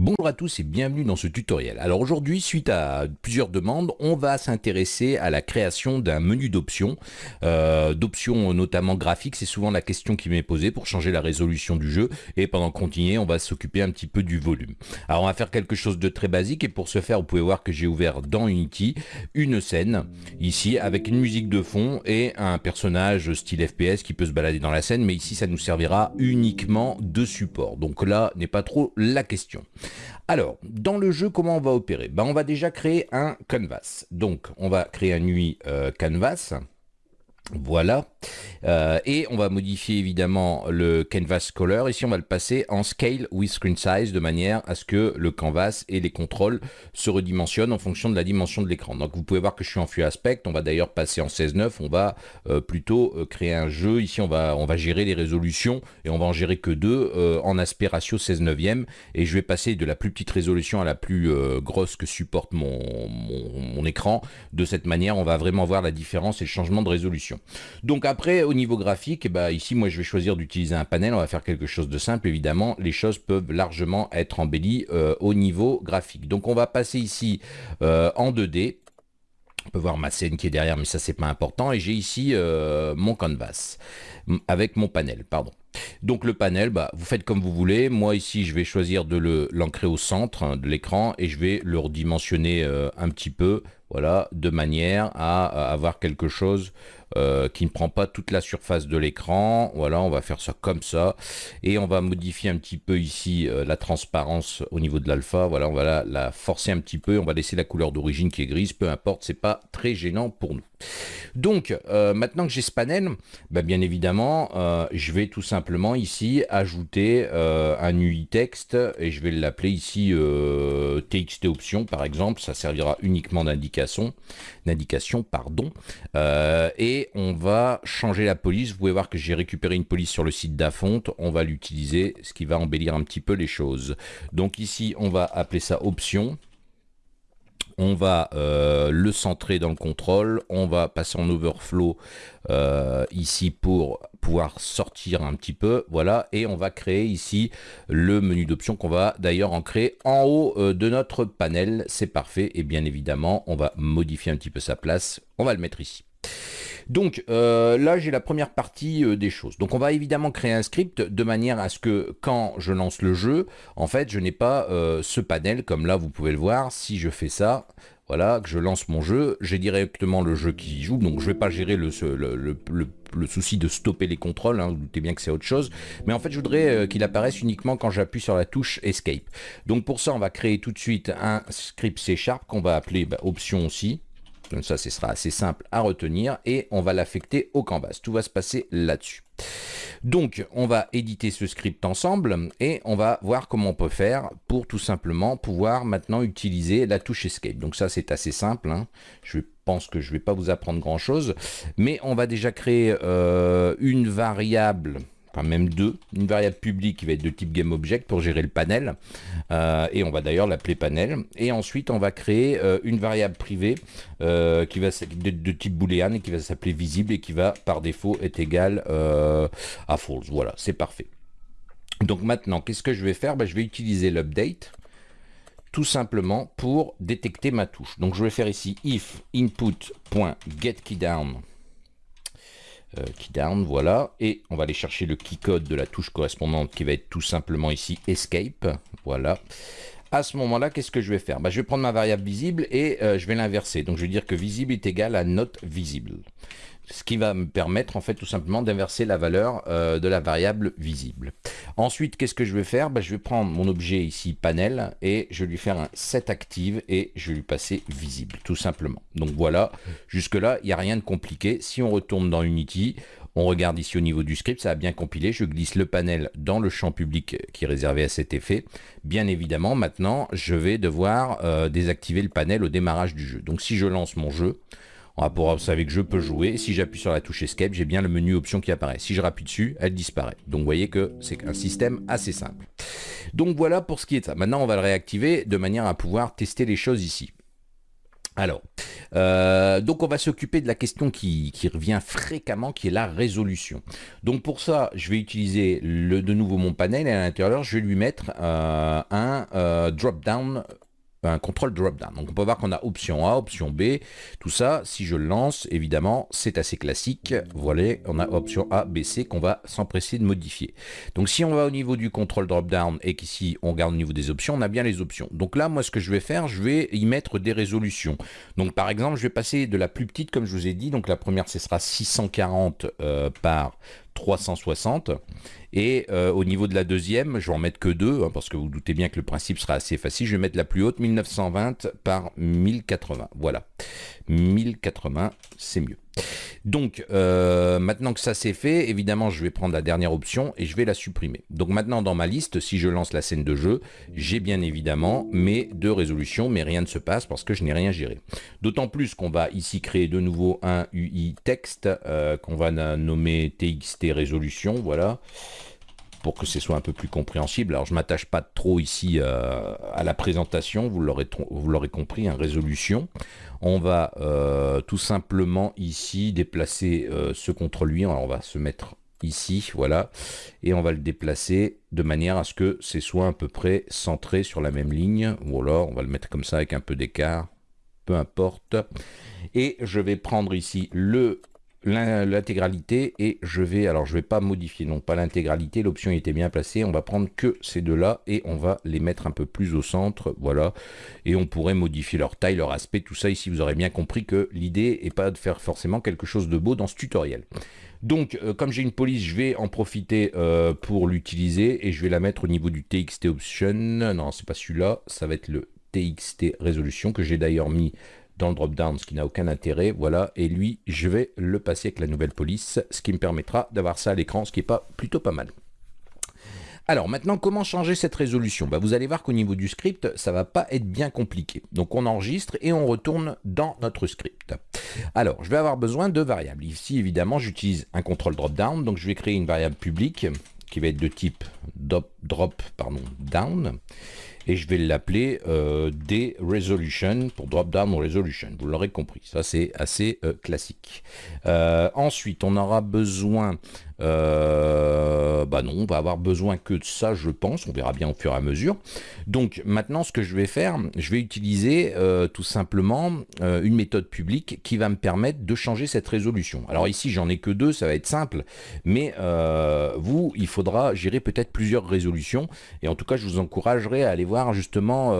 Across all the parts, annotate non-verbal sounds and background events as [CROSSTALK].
Bonjour à tous et bienvenue dans ce tutoriel. Alors aujourd'hui, suite à plusieurs demandes, on va s'intéresser à la création d'un menu d'options, euh, d'options notamment graphiques, c'est souvent la question qui m'est posée pour changer la résolution du jeu et pendant continuer, on va s'occuper un petit peu du volume. Alors on va faire quelque chose de très basique et pour ce faire, vous pouvez voir que j'ai ouvert dans Unity une scène ici avec une musique de fond et un personnage style FPS qui peut se balader dans la scène, mais ici ça nous servira uniquement de support. Donc là n'est pas trop la question. Alors, dans le jeu, comment on va opérer? Ben, On va déjà créer un canvas. Donc, on va créer un UI euh, canvas. Voilà. Euh, et on va modifier évidemment le canvas color. Ici, on va le passer en scale with screen size de manière à ce que le canvas et les contrôles se redimensionnent en fonction de la dimension de l'écran. Donc, vous pouvez voir que je suis en full aspect. On va d'ailleurs passer en 16.9. On va euh, plutôt euh, créer un jeu. Ici, on va, gérer les résolutions et on va en gérer que deux en aspect ratio 16 neuvième. Et je vais passer de la plus petite résolution à la plus grosse que supporte mon, écran. De cette manière, on va vraiment voir la différence et le changement de résolution. Donc après, au niveau graphique, eh ben, ici, moi, je vais choisir d'utiliser un panel. On va faire quelque chose de simple, évidemment. Les choses peuvent largement être embellies euh, au niveau graphique. Donc, on va passer ici euh, en 2D. On peut voir ma scène qui est derrière, mais ça, c'est pas important. Et j'ai ici euh, mon canvas avec mon panel, pardon. Donc le panel, bah, vous faites comme vous voulez. Moi ici, je vais choisir de l'ancrer au centre hein, de l'écran et je vais le redimensionner un petit peu, voilà, de manière à avoir quelque chose euh, qui ne prend pas toute la surface de l'écran. Voilà, on va faire ça comme ça. Et on va modifier un petit peu ici euh, la transparence au niveau de l'alpha. Voilà, on va la, forcer un petit peu. On va laisser la couleur d'origine qui est grise. Peu importe, c'est pas très gênant pour nous. Donc, euh, maintenant que j'ai ce panel, bah, bien évidemment, je vais tout simplement ici ajouter un UI texte et je vais l'appeler ici TXT option par exemple. Ça servira uniquement d'indication, d'indication, pardon. et on va changer la police. Vous pouvez voir que j'ai récupéré une police sur le site d'Afonte. On va l'utiliser, ce qui va embellir un petit peu les choses. Donc ici, on va appeler ça option on va euh, le centrer dans le contrôle, on va passer en overflow euh, ici pour pouvoir sortir un petit peu, voilà, et on va créer ici le menu d'options qu'on va d'ailleurs en créer en haut euh, de notre panel, c'est parfait, et bien évidemment, on va modifier un petit peu sa place, on va le mettre ici. Donc euh, là, j'ai la première partie euh, des choses. Donc on va évidemment créer un script de manière à ce que quand je lance le jeu, en fait, je n'ai pas euh, ce panel comme là, vous pouvez le voir. Si je fais ça, voilà, que je lance mon jeu, j'ai directement le jeu qui joue, donc je ne vais pas gérer le, souci de stopper les contrôles, hein, vous doutez bien que c'est autre chose, mais en fait je voudrais qu'il apparaisse uniquement quand j'appuie sur la touche Escape. Donc pour ça on va créer tout de suite un script C Sharp qu'on va appeler bah, option aussi, donc ça, ce sera assez simple à retenir et on va l'affecter au canvas. Tout va se passer là-dessus. Donc, on va éditer ce script ensemble et on va voir comment on peut faire pour tout simplement pouvoir maintenant utiliser la touche Escape. Donc ça, c'est assez simple. Hein. Je pense que je ne vais pas vous apprendre grand-chose, mais on va déjà créer euh, une variable même deux, une variable publique qui va être de type GameObject pour gérer le panel, euh, et on va d'ailleurs l'appeler panel, et ensuite on va créer euh, une variable privée euh, qui va de, de, type boolean et qui va s'appeler visible et qui va par défaut être égale à false. Voilà, c'est parfait. Donc maintenant, qu'est-ce que je vais faire? Ben, Je vais utiliser l'update tout simplement pour détecter ma touche. Donc je vais faire ici if input.getKeyDown euh, key down, voilà. Et on va aller chercher le key code de la touche correspondante qui va être tout simplement ici escape, voilà. À ce moment-là, qu'est-ce que je vais faire? Bah, Je vais prendre ma variable visible et euh, je vais l'inverser. Donc je vais dire que visible est égal à not visible ce qui va me permettre en fait tout simplement d'inverser la valeur euh, de la variable visible. Ensuite, qu'est-ce que je vais faire? Bah, Je vais prendre mon objet ici, panel, et je vais lui faire un set active et je vais lui passer visible, tout simplement. Donc voilà, jusque-là, il n'y a rien de compliqué. Si on retourne dans Unity, on regarde ici au niveau du script, ça a bien compilé. Je glisse le panel dans le champ public qui est réservé à cet effet. Bien évidemment, maintenant, je vais devoir euh, désactiver le panel au démarrage du jeu. Donc si je lance mon jeu, on va pouvoir observer que je peux jouer. Si j'appuie sur la touche Escape, j'ai bien le menu option qui apparaît. Si je rappuie dessus, elle disparaît. Donc vous voyez que c'est un système assez simple. Donc voilà pour ce qui est. Maintenant, on va le réactiver de manière à pouvoir tester les choses ici. Alors, Euh, donc on va s'occuper de la question qui, revient fréquemment, qui est la résolution. Donc pour ça, je vais utiliser de nouveau mon panel et à l'intérieur, je vais lui mettre euh, un euh, drop-down un contrôle drop-down. Donc on peut voir qu'on a option A, option B, tout ça, si je le lance, évidemment, c'est assez classique. Voilà, on a option A, B, C qu'on va s'empresser de modifier. Donc si on va au niveau du contrôle drop-down et qu'ici on regarde au niveau des options, on a bien les options. Donc là, moi, ce que je vais faire, je vais y mettre des résolutions. Donc par exemple, je vais passer de la plus petite, comme je vous ai dit, donc la première, ce sera 640 euh, par 360. Et euh, au niveau de la deuxième, je vais en mettre que deux, hein, parce que vous, doutez bien que le principe sera assez facile. Je vais mettre la plus haute, 1920 par 1080. Voilà. 1080, c'est mieux. Donc, euh, maintenant que ça c'est fait, évidemment, je vais prendre la dernière option et je vais la supprimer. Donc maintenant, dans ma liste, si je lance la scène de jeu, j'ai bien évidemment mes deux résolutions, mais rien ne se passe parce que je n'ai rien géré. D'autant plus qu'on va ici créer de nouveau un UI texte euh, qu'on va nommer TXT résolution, voilà pour que ce soit un peu plus compréhensible. Alors je m'attache pas trop ici euh, à la présentation, vous l'aurez compris, un résolution. On va euh, tout simplement ici déplacer euh, ce contrôle lui. on va se mettre ici, voilà, et on va le déplacer de manière à ce que ce soit à peu près centré sur la même ligne. Voilà, on va le mettre comme ça avec un peu d'écart, peu importe. Et je vais prendre ici le l'intégralité et je vais, alors je vais pas modifier, non pas l'intégralité, l'option était bien placée, on va prendre que ces deux-là et on va les mettre un peu plus au centre, voilà, et on pourrait modifier leur taille, leur aspect, tout ça ici, vous aurez bien compris que l'idée est pas de faire forcément quelque chose de beau dans ce tutoriel. Donc, euh, comme j'ai une police, je vais en profiter euh, pour l'utiliser et je vais la mettre au niveau du TXT Option. Non, c'est pas celui-là, ça va être le TXT Résolution que j'ai d'ailleurs mis dans le drop-down, ce qui n'a aucun intérêt, voilà, et lui, je vais le passer avec la nouvelle police, ce qui me permettra d'avoir ça à l'écran, ce qui est pas plutôt pas mal. Alors maintenant, comment changer cette résolution? Bah, Vous allez voir qu'au niveau du script, ça va pas être bien compliqué. Donc on enregistre et on retourne dans notre script. Alors, je vais avoir besoin de variables. Ici, évidemment, j'utilise un contrôle drop-down, donc je vais créer une variable publique qui va être de type drop, drop pardon, down et je vais l'appeler euh, des resolution pour drop down resolution. Vous l'aurez compris, ça c'est assez euh, classique. Euh, ensuite, on aura besoin euh, bah non, on va avoir besoin que de ça, je pense. On verra bien au fur et à mesure. Donc maintenant, ce que je vais faire, je vais utiliser euh, tout simplement euh, une méthode publique qui va me permettre de changer cette résolution. Alors ici, j'en ai que deux, ça va être simple. Mais vous, il faudra gérer peut-être plusieurs résolutions. Et en tout cas, je vous encouragerai à aller voir justement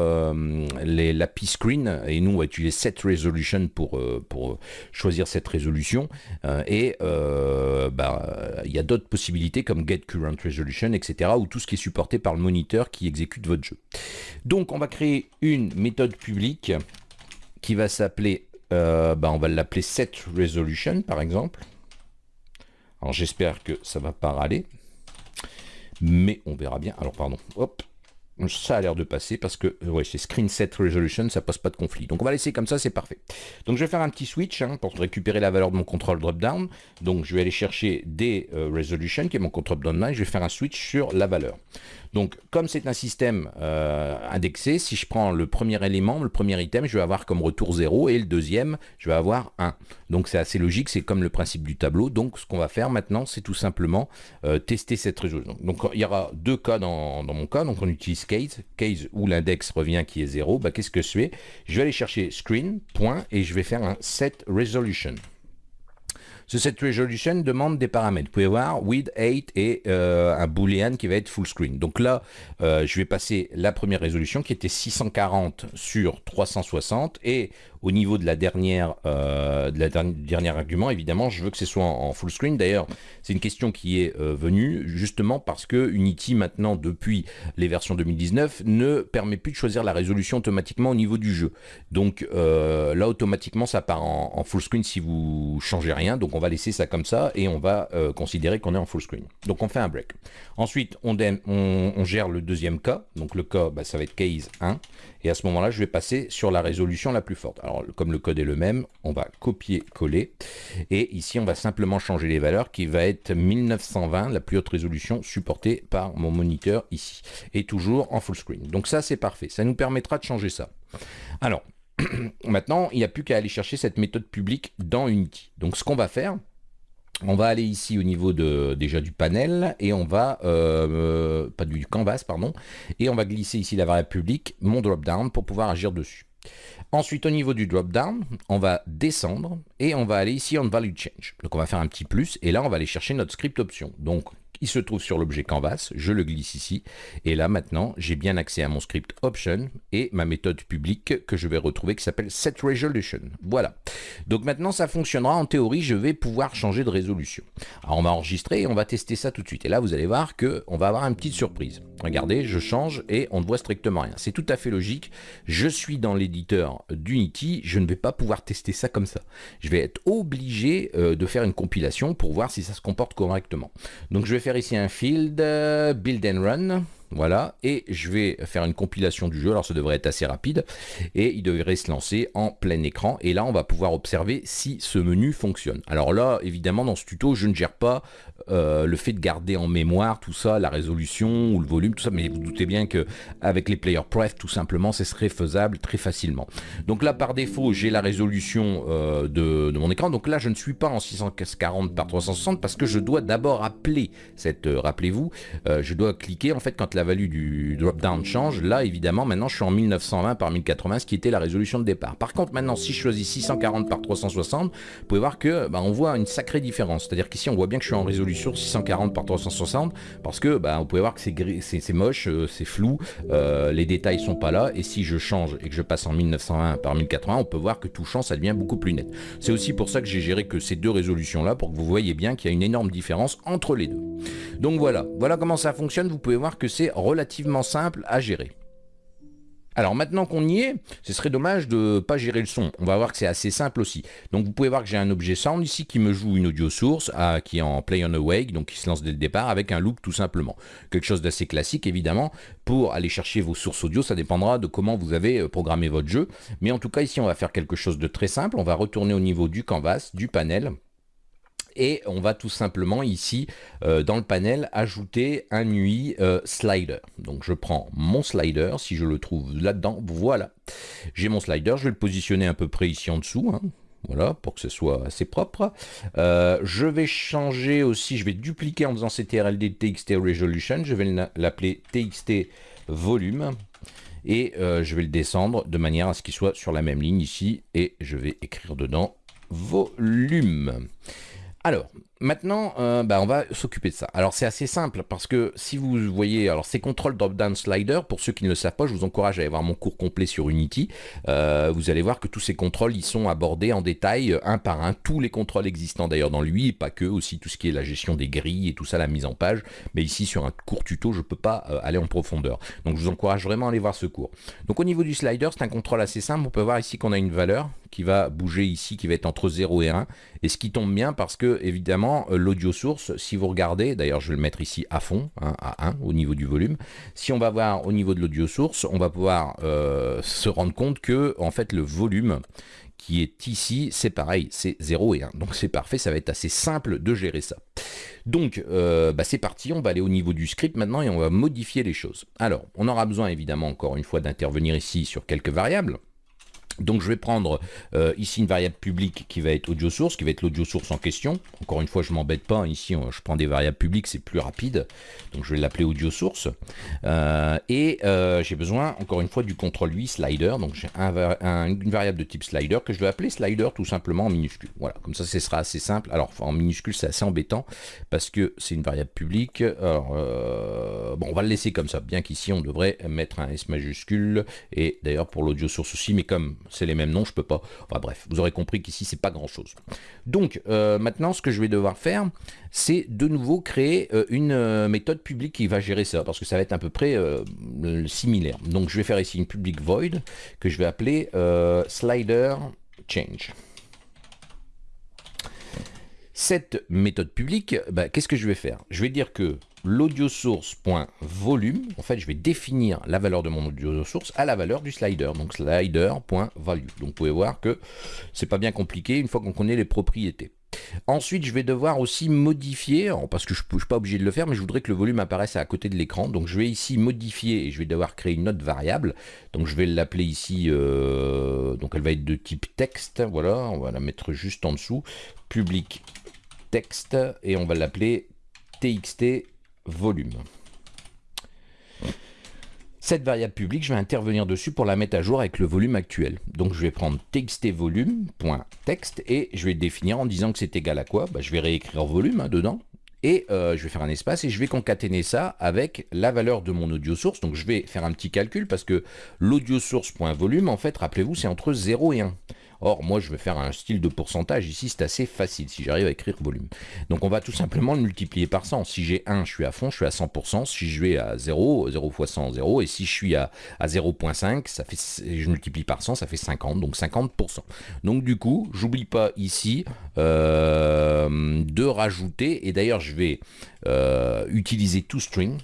les, l'API screen. Et nous, on va utiliser cette resolution pour, pour choisir cette résolution. et bah, y a d'autres possibilités comme Get Current Resolution, etc. ou tout ce qui est supporté par le moniteur qui exécute votre jeu. Donc on va créer une méthode publique qui va s'appeler, euh, bah, on va l'appeler Set Resolution par exemple. Alors j'espère que ça va pas râler, mais on verra bien. Alors pardon, hop, ça a l'air de passer parce que euh, ouais, chez Screen Set Resolution, ça pose pas de conflit. Donc on va laisser comme ça, c'est parfait. Donc je vais faire un petit switch hein, pour récupérer la valeur de mon contrôle drop-down. Donc je vais aller chercher des euh, qui est mon contrôle drop-down, je vais faire un switch sur la valeur. Donc, comme c'est un système euh, indexé, si je prends le premier élément, le premier item, je vais avoir comme retour 0 et le deuxième, je vais avoir 1. Donc, c'est assez logique, c'est comme le principe du tableau. Donc, ce qu'on va faire maintenant, c'est tout simplement euh, tester cette résolution. Donc, il y aura deux cas dans, mon cas. Donc, on utilise case, case où l'index revient qui est 0. Bah, Qu'est-ce que je fais Je vais aller chercher screen, point, et je vais faire un set resolution. Ce set resolution demande des paramètres. Vous pouvez voir with 8 et euh, un boolean qui va être full screen. Donc là, euh, je vais passer la première résolution qui était 640 sur 360 et au niveau de la dernière, euh, de la dernière argument, évidemment, je veux que ce soit en, full screen. D'ailleurs, c'est une question qui est euh, venue justement parce que Unity, maintenant, depuis les versions 2019, ne permet plus de choisir la résolution automatiquement au niveau du jeu. Donc euh, là, automatiquement, ça part en, full screen si vous changez rien. Donc on va laisser ça comme ça et on va considérer qu'on est en full screen. Donc on fait un break. Ensuite, on, gère le deuxième cas. Donc le cas, bah, ça va être case 1. Et à ce moment-là, je vais passer sur la résolution la plus forte. Comme le code est le même, on va copier-coller. Et ici, on va simplement changer les valeurs qui va être 1920, la plus haute résolution supportée par mon moniteur ici. Et toujours en full screen. Donc ça, c'est parfait. Ça nous permettra de changer ça. Alors, [CLEARS THROAT] Maintenant, il n'y a plus qu'à aller chercher cette méthode publique dans Unity. Donc ce qu'on va faire, on va aller ici au niveau de, déjà du panel et on va, euh, pas du canvas, pardon, et on va glisser ici la variable publique, mon drop-down, pour pouvoir agir dessus. Ensuite, au niveau du drop-down, on va descendre et on va aller ici en value change. Donc, on va faire un petit plus et là, on va aller chercher notre script option. Donc, il se trouve sur l'objet canvas, je le glisse ici, et là maintenant j'ai bien accès à mon script option et ma méthode publique que je vais retrouver qui s'appelle setResolution. Voilà. Donc maintenant ça fonctionnera, en théorie je vais pouvoir changer de résolution. Alors on va enregistrer et on va tester ça tout de suite. Et là vous allez voir que on va avoir une petite surprise. Regardez, je change et on ne voit strictement rien. C'est tout à fait logique. Je suis dans l'éditeur d'Unity, je ne vais pas pouvoir tester ça comme ça. Je vais être obligé euh, de faire une compilation pour voir si ça se comporte correctement. Donc je vais faire ici un field, euh, build and run. Voilà, et je vais faire une compilation du jeu, alors ça devrait être assez rapide, et il devrait se lancer en plein écran, et là on va pouvoir observer si ce menu fonctionne. Alors là, évidemment, dans ce tuto, je ne gère pas euh, le fait de garder en mémoire tout ça, la résolution ou le volume, tout ça, mais vous doutez bien que avec les player pref, tout simplement, ce serait faisable très facilement. Donc là, par défaut, j'ai la résolution euh, de, mon écran, donc là, je ne suis pas en 640 par 360 parce que je dois d'abord appeler cette, euh, rappelez-vous, je dois cliquer en fait quand la value du drop-down change. Là, évidemment, maintenant, je suis en 1920 par 1080, ce qui était la résolution de départ. Par contre, maintenant, si je choisis 640 par 360, vous pouvez voir que bah, on voit une sacrée différence. C'est-à-dire qu'ici, on voit bien que je suis en résolution 640 par 360 parce que bah, vous pouvez voir que c'est moche, euh, c'est flou, euh, les détails sont pas là. Et si je change et que je passe en 1920 par 1080, on peut voir que tout change, ça devient beaucoup plus net. C'est aussi pour ça que j'ai géré que ces deux résolutions-là pour que vous voyez bien qu'il y a une énorme différence entre les deux. Donc voilà, voilà comment ça fonctionne. Vous pouvez voir que c'est relativement simple à gérer. Alors maintenant qu'on y est, ce serait dommage de ne pas gérer le son. On va voir que c'est assez simple aussi. Donc vous pouvez voir que j'ai un objet sound ici qui me joue une audio source à, qui est en play on awake, donc qui se lance dès le départ avec un loop tout simplement. Quelque chose d'assez classique évidemment. Pour aller chercher vos sources audio, ça dépendra de comment vous avez euh, programmé votre jeu. Mais en tout cas ici on va faire quelque chose de très simple. On va retourner au niveau du canvas, du panel et on va tout simplement ici euh, dans le panel ajouter un UI euh, slider. Donc je prends mon slider, si je le trouve là-dedans, voilà. J'ai mon slider, je vais le positionner à peu près ici en dessous. Hein. Voilà, pour que ce soit assez propre. Euh, je vais changer aussi, je vais dupliquer en faisant ctrld txt resolution. Je vais l'appeler txt volume. Et je vais le descendre de manière à ce qu'il soit sur la même ligne ici. Et je vais écrire dedans volume. Alors, Maintenant, euh, bah, on va s'occuper de ça. Alors c'est assez simple parce que si vous voyez, alors ces contrôles drop-down slider, pour ceux qui ne le savent pas, je vous encourage à aller voir mon cours complet sur Unity. Euh, vous allez voir que tous ces contrôles, ils sont abordés en détail, euh, un par un, tous les contrôles existants d'ailleurs dans lui, et pas que, aussi tout ce qui est la gestion des grilles et tout ça, la mise en page. Mais ici, sur un court tuto, je ne peux pas aller en profondeur. Donc je vous encourage vraiment à aller voir ce cours. Donc au niveau du slider, c'est un contrôle assez simple. On peut voir ici qu'on a une valeur qui va bouger ici, qui va être entre 0 et 1, et ce qui tombe bien parce que, évidemment, euh, l'audio source, si vous regardez, d'ailleurs je vais le mettre ici à fond, hein, à 1 au niveau du volume, si on va voir au niveau de l'audio source, on va pouvoir euh, se rendre compte que en fait le volume qui est ici, c'est pareil, c'est 0 et 1. Donc c'est parfait, ça va être assez simple de gérer ça. Donc euh, bah, c'est parti, on va aller au niveau du script maintenant et on va modifier les choses. Alors, on aura besoin évidemment encore une fois d'intervenir ici sur quelques variables. Donc je vais prendre euh, ici une variable publique qui va être audio source, qui va être l'audio source en question. Encore une fois, je m'embête pas. Ici, je prends des variables publiques, c'est plus rapide. Donc je vais l'appeler audio source. Euh, et euh, j'ai besoin, encore une fois, du contrôle 8 slider. Donc j'ai une variable de type slider que je vais appeler slider tout simplement en minuscule. Voilà, comme ça, ce sera assez simple. Alors en minuscule, c'est assez embêtant parce que c'est une variable publique. Bon, on va le laisser comme ça, bien qu'ici on devrait mettre un S majuscule. Et d'ailleurs pour l'audio source aussi, mais comme c'est les mêmes noms, je peux pas. Enfin bref, vous aurez compris qu'ici c'est pas grand chose. Donc euh, maintenant, ce que je vais devoir faire, c'est de nouveau créer euh, une euh, méthode publique qui va gérer ça, parce que ça va être à peu près similaire. Donc je vais faire ici une public void que je vais appeler slider change. Cette méthode publique, bah, qu'est-ce que je vais faire? Je vais dire que l'audio source.volume, en fait, je vais définir la valeur de mon audio source à la valeur du slider, donc slider.value. Donc, vous pouvez voir que c'est pas bien compliqué une fois qu'on connaît les propriétés. Ensuite, je vais devoir aussi modifier, parce que je ne suis pas obligé de le faire, mais je voudrais que le volume apparaisse à côté de l'écran. Donc je vais ici modifier et je vais devoir créer une autre variable. Donc je vais l'appeler ici, euh, donc elle va être de type texte. Voilà, on va la mettre juste en dessous. Public texte et on va l'appeler txt volume. Cette variable publique, je vais intervenir dessus pour la mettre à jour avec le volume actuel. Donc je vais prendre txtvolume.text et je vais définir en disant que c'est égal à quoi? Bah, Je vais réécrire volume hein, dedans. Et euh, je vais faire un espace et je vais concaténer ça avec la valeur de mon audio source. Donc je vais faire un petit calcul parce que l'audio source.volume, en fait, rappelez-vous, c'est entre 0 et 1. Or, moi, je vais faire un style de pourcentage. Ici, c'est assez facile si j'arrive à écrire volume. Donc, on va tout simplement le multiplier par 100. Si j'ai 1, je suis à fond, je suis à 100%. Si je vais à 0, 0 fois 100, 0. Et si je suis à, à 0.5, ça fait, je multiplie par 100, ça fait 50. Donc, 50%. Donc, du coup, j'oublie pas ici euh, de rajouter. Et d'ailleurs, je vais euh, utiliser toString.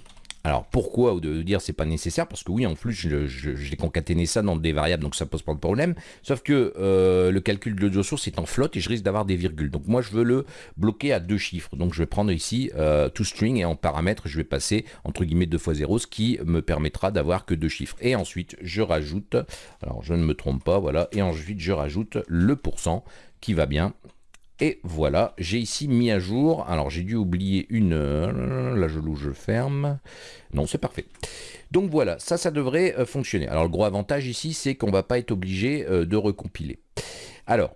Alors pourquoi de dire c'est pas nécessaire? Parce que oui, en plus, j'ai concaténé ça dans des variables, donc ça pose pas de problème. Sauf que euh, le calcul de l'audio source est en flotte et je risque d'avoir des virgules. Donc moi, je veux le bloquer à deux chiffres. Donc je vais prendre ici euh, toString et en paramètre, je vais passer entre guillemets 2 fois 0, ce qui me permettra d'avoir que deux chiffres. Et ensuite, je rajoute, alors je ne me trompe pas, voilà, et ensuite je rajoute le pourcent qui va bien et voilà, j'ai ici mis à jour. Alors j'ai dû oublier une... Là je loue, je ferme. Non, c'est parfait. Donc voilà, ça, ça devrait euh, fonctionner. Alors le gros avantage ici, c'est qu'on ne va pas être obligé euh, de recompiler. Alors,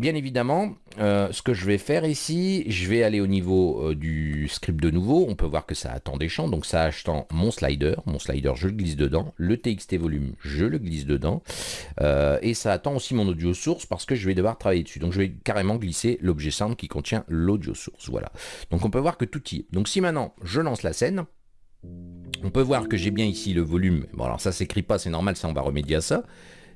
Bien évidemment, euh, ce que je vais faire ici, je vais aller au niveau euh, du script de nouveau. On peut voir que ça attend des champs. Donc ça attend mon slider. Mon slider, je le glisse dedans. Le txt volume, je le glisse dedans. Euh, et ça attend aussi mon audio source parce que je vais devoir travailler dessus. Donc je vais carrément glisser l'objet sound qui contient l'audio source. Voilà. Donc on peut voir que tout y est. Donc si maintenant je lance la scène, on peut voir que j'ai bien ici le volume. Bon alors ça s'écrit pas, c'est normal, ça on va remédier à ça.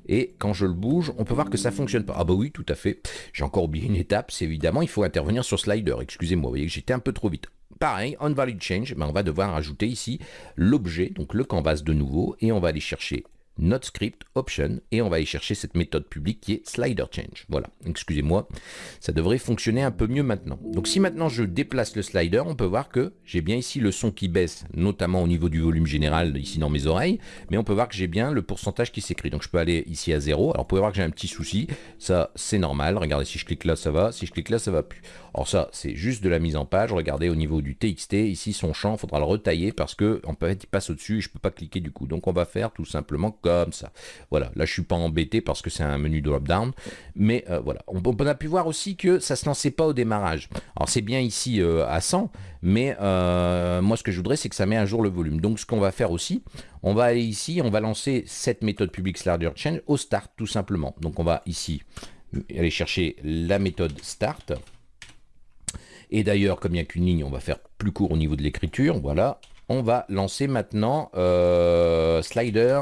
Et quand je le bouge, on peut voir que ça fonctionne pas. Ah bah oui, tout à fait. J'ai encore oublié une étape, c'est évidemment, il faut intervenir sur slider. Excusez-moi, vous voyez que j'étais un peu trop vite. Pareil, on valid change, mais on va devoir ajouter ici l'objet, donc le canvas de nouveau, et on va aller chercher notre script option et on va aller chercher cette méthode publique qui est slider change. Voilà, excusez-moi, ça devrait fonctionner un peu mieux maintenant. Donc si maintenant je déplace le slider, on peut voir que j'ai bien ici le son qui baisse, notamment au niveau du volume général ici dans mes oreilles, mais on peut voir que j'ai bien le pourcentage qui s'écrit. Donc je peux aller ici à 0. Alors vous pouvez voir que j'ai un petit souci, ça c'est normal. Regardez, si je clique là, ça va, si je clique là, ça va plus. Alors ça, c'est juste de la mise en page. Regardez au niveau du TXT, ici son champ, il faudra le retailler parce que en fait il passe au-dessus et je peux pas cliquer du coup. Donc on va faire tout simplement comme ça. Voilà, là je suis pas embêté parce que c'est un menu drop-down, mais euh, voilà. On, a pu voir aussi que ça se lançait pas au démarrage. Alors c'est bien ici euh, à 100, mais euh, moi ce que je voudrais c'est que ça met à jour le volume. Donc ce qu'on va faire aussi, on va aller ici, on va lancer cette méthode public slider change au start tout simplement. Donc on va ici aller chercher la méthode start. Et d'ailleurs, comme il n'y a qu'une ligne, on va faire plus court au niveau de l'écriture. Voilà, on va lancer maintenant euh, slider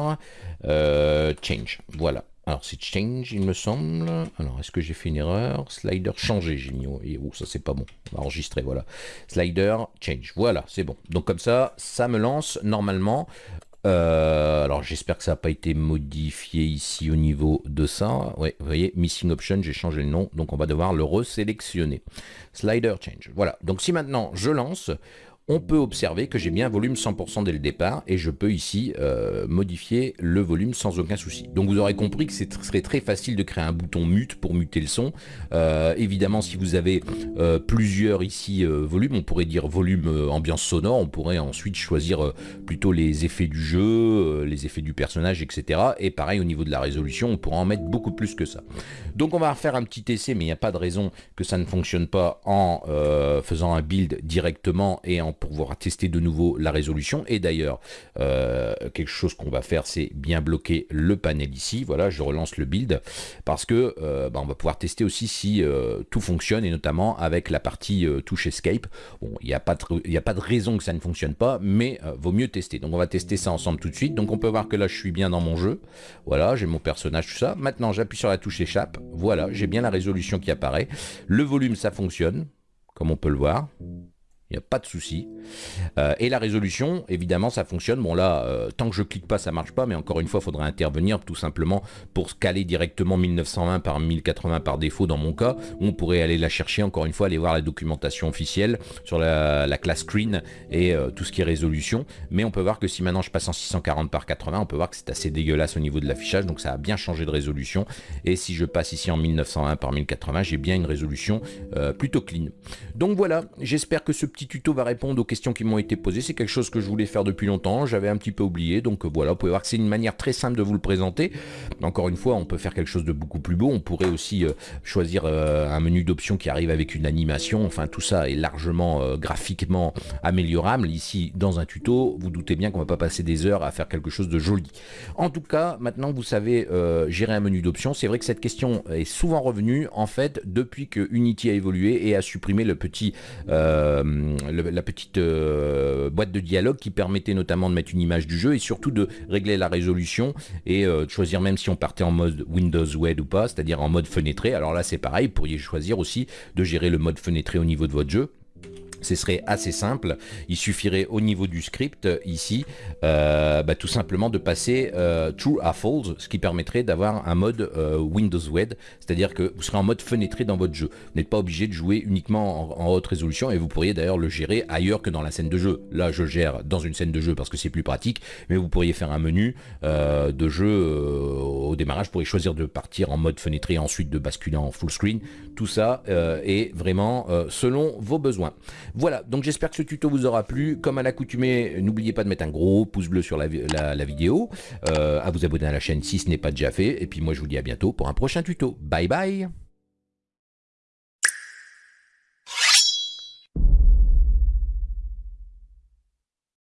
euh, change. Voilà. Alors c'est change, il me semble. Alors est-ce que j'ai fait une erreur? Slider changer, j'ai mis. Oh, ça c'est pas bon. On enregistrer, voilà. Slider change. Voilà, c'est bon. Donc comme ça, ça me lance normalement. Euh, alors j'espère que ça n'a pas été modifié ici au niveau de ça. Ouais, vous voyez, missing option, j'ai changé le nom, donc on va devoir le resélectionner. Slider change. Voilà. Donc si maintenant je lance, on peut observer que j'ai bien volume 100% dès le départ et je peux ici euh, modifier le volume sans aucun souci. Donc vous aurez compris que ce serait très facile de créer un bouton mute pour muter le son. Euh, évidemment, si vous avez euh, plusieurs ici volumes, on pourrait dire volume ambiance sonore, on pourrait ensuite choisir plutôt les effets du jeu, les effets du personnage, etc. Et pareil au niveau de la résolution, on pourra en mettre beaucoup plus que ça. Donc on va faire un petit essai, mais il n'y a pas de raison que ça ne fonctionne pas en faisant un build directement et en pour pouvoir tester de nouveau la résolution. Et d'ailleurs, euh, quelque chose qu'on va faire, c'est bien bloquer le panel ici. Voilà, je relance le build parce que euh, bah, on va pouvoir tester aussi si euh, tout fonctionne et notamment avec la partie touche escape. Bon, il n'y a, pas de, a pas de raison que ça ne fonctionne pas, mais vaut mieux tester. Donc on va tester ça ensemble tout de suite. Donc on peut voir que là, je suis bien dans mon jeu. Voilà, j'ai mon personnage, tout ça. Maintenant, j'appuie sur la touche échappe. Voilà, j'ai bien la résolution qui apparaît. Le volume, ça fonctionne, comme on peut le voir. Il n'y a pas de souci. Euh, et la résolution, évidemment, ça fonctionne. Bon là, euh, tant que je clique pas, ça marche pas, mais encore une fois, il faudra intervenir tout simplement pour caler directement 1920 par 1080 par défaut dans mon cas. On pourrait aller la chercher, encore une fois, aller voir la documentation officielle sur la, classe screen et euh, tout ce qui est résolution. Mais on peut voir que si maintenant je passe en 640 par 80, on peut voir que c'est assez dégueulasse au niveau de l'affichage, donc ça a bien changé de résolution. Et si je passe ici en 1920 par 1080, j'ai bien une résolution plutôt clean. Donc voilà, j'espère que ce petit tuto va répondre aux questions qui m'ont été posées. C'est quelque chose que je voulais faire depuis longtemps, j'avais un petit peu oublié, donc euh, voilà, vous pouvez voir que c'est une manière très simple de vous le présenter. Encore une fois, on peut faire quelque chose de beaucoup plus beau, on pourrait aussi euh, choisir euh, un menu d'options qui arrive avec une animation, enfin tout ça est largement graphiquement améliorable. Ici, dans un tuto, vous doutez bien qu'on va pas passer des heures à faire quelque chose de joli. En tout cas, maintenant vous savez gérer un menu d'options, c'est vrai que cette question est souvent revenue, en fait, depuis que Unity a évolué et a supprimé le petit la petite euh, boîte de dialogue qui permettait notamment de mettre une image du jeu et surtout de régler la résolution et euh, de choisir même si on partait en mode Windows Web ou pas, c'est-à-dire en mode fenêtré. Alors là c'est pareil, vous pourriez choisir aussi de gérer le mode fenêtré au niveau de votre jeu ce serait assez simple. Il suffirait au niveau du script, ici, euh, bah, tout simplement de passer euh, True à False, ce qui permettrait d'avoir un mode euh, Windows Web, c'est-à-dire que vous serez en mode fenêtré dans votre jeu. Vous n'êtes pas obligé de jouer uniquement en, haute résolution et vous pourriez d'ailleurs le gérer ailleurs que dans la scène de jeu. Là, je gère dans une scène de jeu parce que c'est plus pratique, mais vous pourriez faire un menu de jeu au démarrage, vous pourriez choisir de partir en mode fenêtré et ensuite de basculer en full screen. Tout ça est vraiment selon vos besoins. Voilà, donc j'espère que ce tuto vous aura plu. Comme à l'accoutumée, n'oubliez pas de mettre un gros pouce bleu sur la, vidéo, euh, à vous abonner à la chaîne si ce n'est pas déjà fait. Et puis moi je vous dis à bientôt pour un prochain tuto. Bye bye